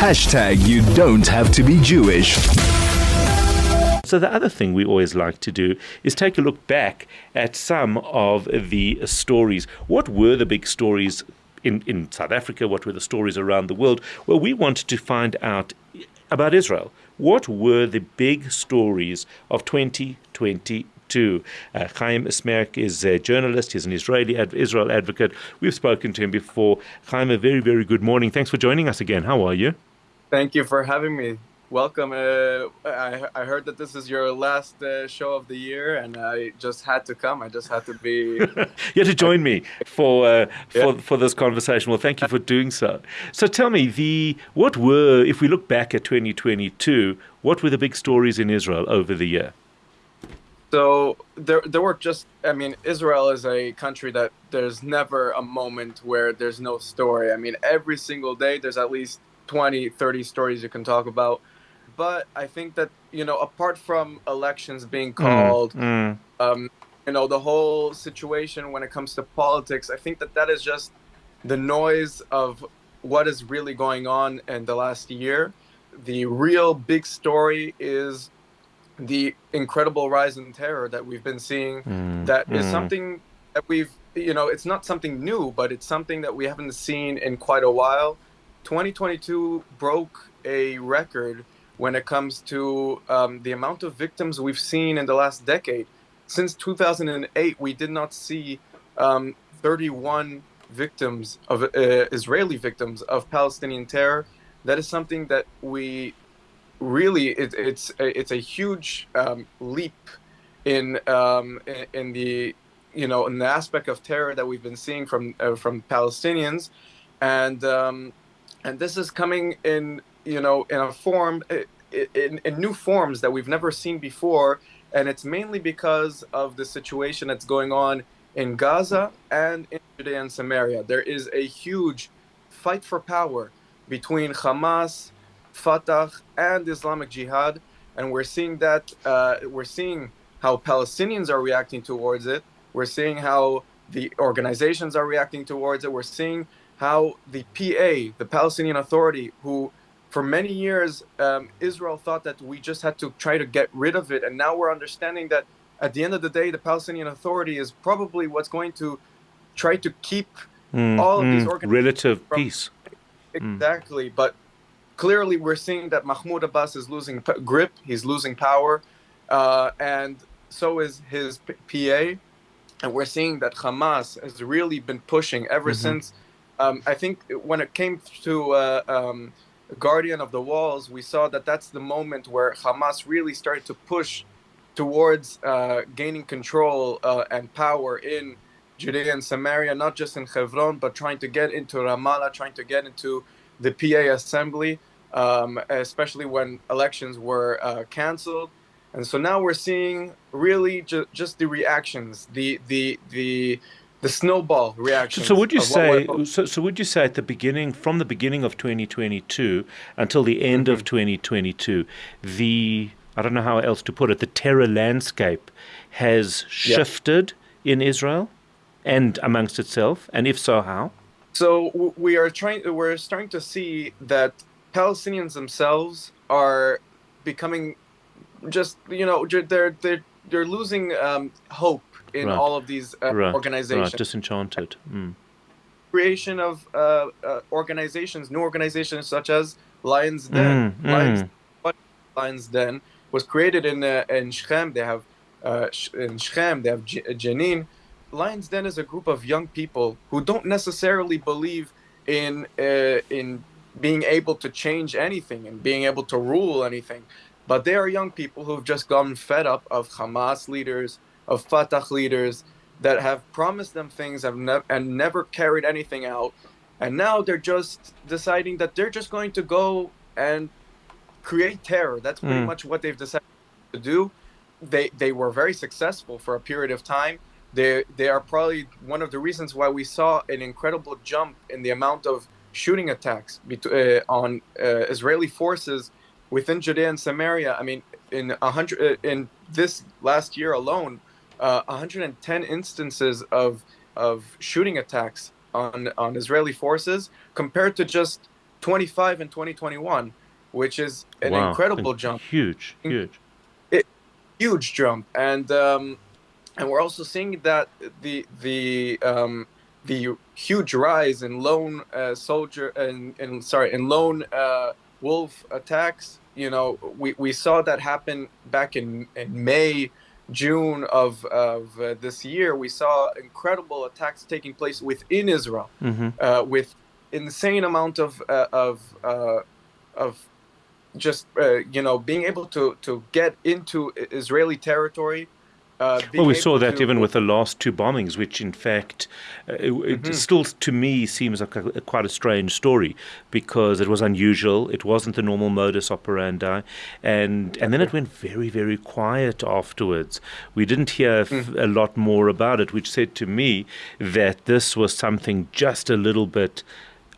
Hashtag you don't have to be Jewish. So, the other thing we always like to do is take a look back at some of the stories. What were the big stories in, in South Africa? What were the stories around the world? Well, we wanted to find out about Israel. What were the big stories of 2022? Uh, Chaim Esmerich is a journalist. He's an Israeli ad- Israel advocate. We've spoken to him before. Chaim, a very, very good morning. Thanks for joining us again. How are you? Thank you for having me welcome. Uh, I, I heard that this is your last uh, show of the year, and I just had to come. I just had to be. you had to join me for uh, for yeah. for this conversation. Well, thank you for doing so. So, tell me the what were, if we look back at 2022, what were the big stories in Israel over the year? So there, there were just. I mean, Israel is a country that there's never a moment where there's no story. I mean, every single day there's at least 20, 30 stories you can talk about but I think that you know, apart from elections being mm, called, mm, mm. Um, you know, the whole situation when it comes to politics, I think that that is just the noise of what is really going on in the last year. The real big story is the incredible rise in terror that we've been seeing. Mm, that is mm. something that we've, you know, it's not something new, but it's something that we haven't seen in quite a while. 2022 broke a record when it comes to um, the amount of victims we've seen in the last decade. Since 2008, we did not see um, 31 victims of uh, Israeli victims of Palestinian terror. That is something that we really it, it's it's a huge um, leap in, um, in, the you know in the aspect of terror that we've been seeing from uh, from Palestinians, and um, and this is coming in you know, in a form, in, in new forms that we've never seen before. And it's mainly because of the situation that's going on in Gaza and in Judea and Samaria. There is a huge fight for power between Hamas, Fatah, and Islamic Jihad. And we're seeing that, uh, we're seeing how Palestinians are reacting towards it. We're seeing how the organizations are reacting towards it. We're seeing how the PA, the Palestinian Authority, who for many years, um, Israel thought that we just had to try to get rid of it. And now we're understanding that at the end of the day, the Palestinian Authority is probably what's going to try to keep mm, all of mm, these organizations. Relative from, peace. Exactly. Mm. But clearly, we're seeing that Mahmoud Abbas is losing grip, he's losing power, uh, and so is his PA. And we're seeing that Hamas has really been pushing ever mm-hmm. since. Um, I think when it came to uh, um, guardian of the walls, we saw that that's the moment where Hamas really started to push towards uh, gaining control uh, and power in Judea and Samaria, not just in Hebron, but trying to get into Ramallah, trying to get into the PA assembly, um, especially when elections were uh, canceled. And so now we're seeing really ju- just the reactions, the the the the snowball reaction. So, would you say? So, so, would you say at the beginning, from the beginning of 2022 until the end mm-hmm. of 2022, the I don't know how else to put it, the terror landscape has shifted yeah. in Israel and amongst itself, and if so, how? So we are trying. We're starting to see that Palestinians themselves are becoming just you know they're they're they're losing um, hope in right. all of these uh, right. organizations. Right. Disenchanted. Mm. Creation of uh, uh, organizations, new organizations such as Lions Den. Mm. Lions, mm. Lions Den was created in uh, in Shechem. They have uh, in Shechem. They have J- Jenin. Lions Den is a group of young people who don't necessarily believe in uh, in being able to change anything and being able to rule anything. But they are young people who've just gotten fed up of Hamas leaders, of Fatah leaders that have promised them things have ne- and never carried anything out. And now they're just deciding that they're just going to go and create terror. That's pretty mm. much what they've decided to do. They they were very successful for a period of time. They they are probably one of the reasons why we saw an incredible jump in the amount of shooting attacks uh, on uh, Israeli forces within Judea and Samaria. I mean, in a hundred uh, in this last year alone, uh, 110 instances of of shooting attacks on on Israeli forces compared to just 25 in 2021, which is an Wow, incredible in- jump, Huge, huge. huge jump, and um, and we're also seeing that the the um, the huge rise in lone uh, soldier and in sorry in lone uh, wolf attacks. You know, we, we saw that happen back in, in May, June of of uh, this year. We saw incredible attacks taking place within Israel hmm uh, with insane amount of uh, of uh, of just uh, you know being able to to get into Israeli territory. Uh, Well, we saw that even with the last two bombings, which in fact, uh, it, it Mhm. still to me seems like a, quite a strange story because it was unusual. It wasn't the normal modus operandi, and and then it went very very quiet afterwards. We didn't hear f- Mm-hmm. a lot more about it, which said to me that this was something just a little bit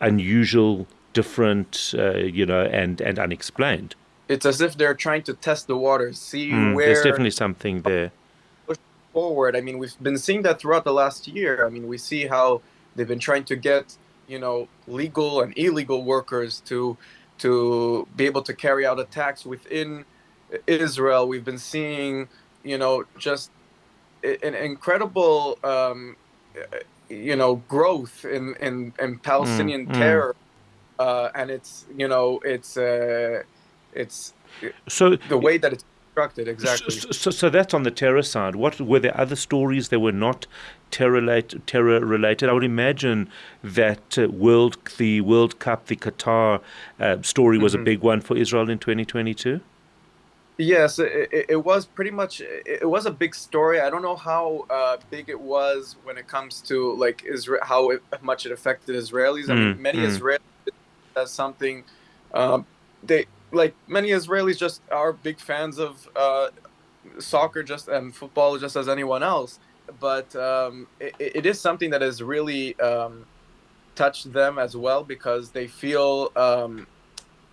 unusual, different, uh, you know, and and unexplained. it's as if they're trying to test the waters, see Mm, where there's definitely something there. Forward. I mean, we've been seeing that throughout the last year. I mean, we see how they've been trying to get you know legal and illegal workers to to be able to carry out attacks within Israel. We've been seeing you know just an incredible um, you know growth in in, in Palestinian mm. terror, uh, and it's you know it's uh, it's So the way that it's constructed exactly. So, so, so that's on the terror side. What were there other stories that were not terror related? Terror related. I would imagine that uh, World, the World Cup, the Qatar uh, story was a Mhm. big one for Israel in 2022. Yes, it, it, it was pretty much. It, it was a big story. I don't know how uh, big it was when it comes to like Israel, how it, much it affected Israelis. I mean, Mm, many mm. Israelis as something. Um, they like many Israelis just are big fans of uh, soccer, just and football, just as anyone else. But um, it, it is something that has really um, touched them as well because they feel. Um,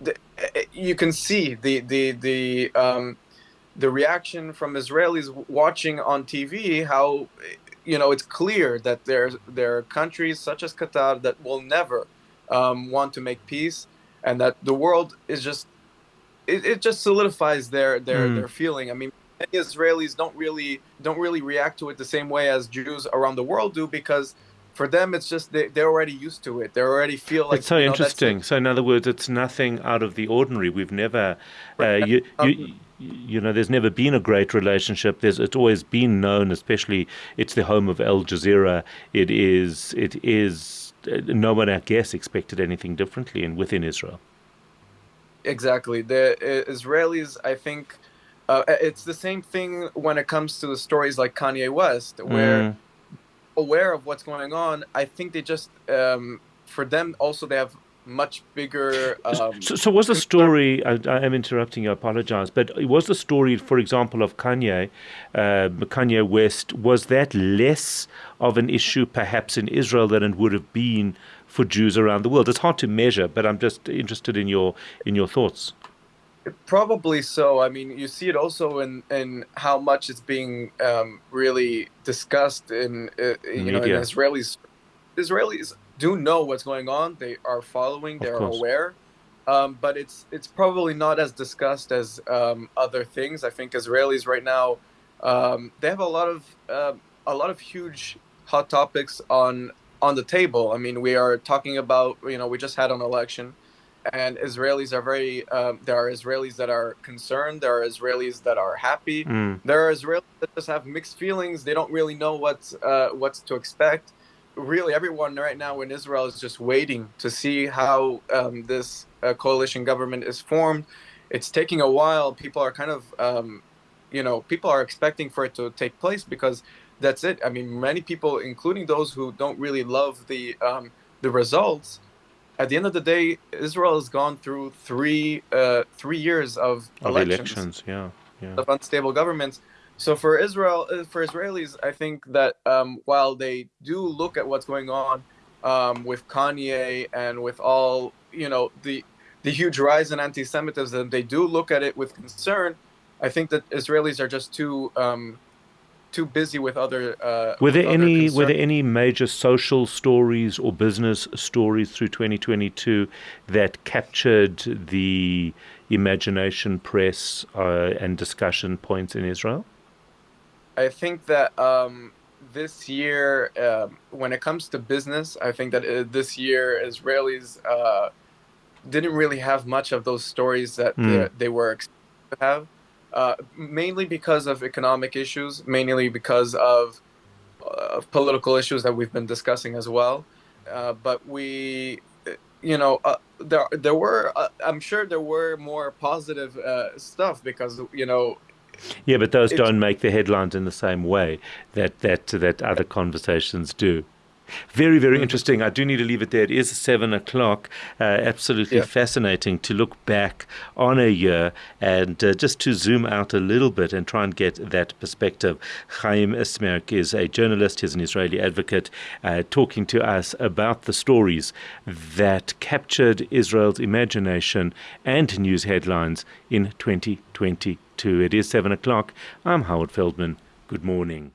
the, eh, you can see the the the um, the reaction from Israelis watching on TV. How you know it's clear that there there are countries such as Qatar that will never um, want to make peace, and that the world is just it, it just solidifies their their Mm. their feeling. I mean, many Israelis don't really don't really react to it the same way as Jews around the world do because. For them, it's just they, they're already used to it. They already feel like it's so you know, interesting. So, in other words, it's nothing out of the ordinary. We've never, uh, you, you, you know, there's never been a great relationship. There's, it's always been known, especially it's the home of Al Jazeera. It is, it is. uh, No one, I guess, expected anything differently in within Israel. Exactly. The Israelis, I think, uh, it's the same thing when it comes to the stories like Kanye West, where Mm. aware of what's going on. I think they just, um, for them, also they have much bigger. Um, So, so was the story? I, I am interrupting you. I apologize, but was the story, for example, of Kanye, uh, Kanye West, was that less of an issue, perhaps, in Israel than it would have been for Jews around the world? It's hard to measure, but I'm just interested in your in your thoughts. Probably so. I mean, you see it also in, in how much it's being um, really discussed in uh, you know in Israelis. Israelis do know what's going on. They are following. They are aware. Um, but it's it's probably not as discussed as um, other things. I think Israelis right now um, they have a lot of uh, a lot of huge hot topics on on the table. I mean, we are talking about you know we just had an election and Israelis are very. Um, there are Israelis that are concerned. There are Israelis that are happy. Mm. There are Israelis that just have mixed feelings. They don't really know what's uh, what's to expect. Really, everyone right now in Israel is just waiting to see how um, this uh, coalition government is formed. It's taking a while. People are kind of, um, you know, people are expecting for it to take place because that's it. I mean, many people, including those who don't really love the um, the results, at the end of the day, Israel has gone through three uh, three years of, Of elections, elections, yeah, yeah. of unstable governments. So for Israel, uh, for Israelis, I think that um, while they do look at what's going on um, with Kanye and with all you know the the huge rise in anti-Semitism, they do look at it with concern. I think that Israelis are just too um, too busy with other. Uh, were there other any concerns. were there any major social stories or business stories through 2022 that captured the imagination, press, uh, and discussion points in Israel? I think that um, this year, um, when it comes to business, I think that uh, this year Israelis uh, didn't really have much of those stories that Mm. they, they were expected to have, uh, mainly because of economic issues, mainly because of, uh, of political issues that we've been discussing as well. Uh, but we, uh, you know, uh, there there were, uh, I'm sure there were more positive uh, stuff because you know Yeah, but those don't make the headlines in the same way that that that other conversations do. Very, very interesting. I do need to leave it there. It is seven o'clock. Uh, absolutely Yeah. fascinating to look back on a year and uh, just to zoom out a little bit and try and get that perspective. Chaim Esmerk is a journalist, he's an Israeli advocate, uh, talking to us about the stories that captured Israel's imagination and news headlines in 2022. It is seven o'clock. I'm Howard Feldman. Good morning.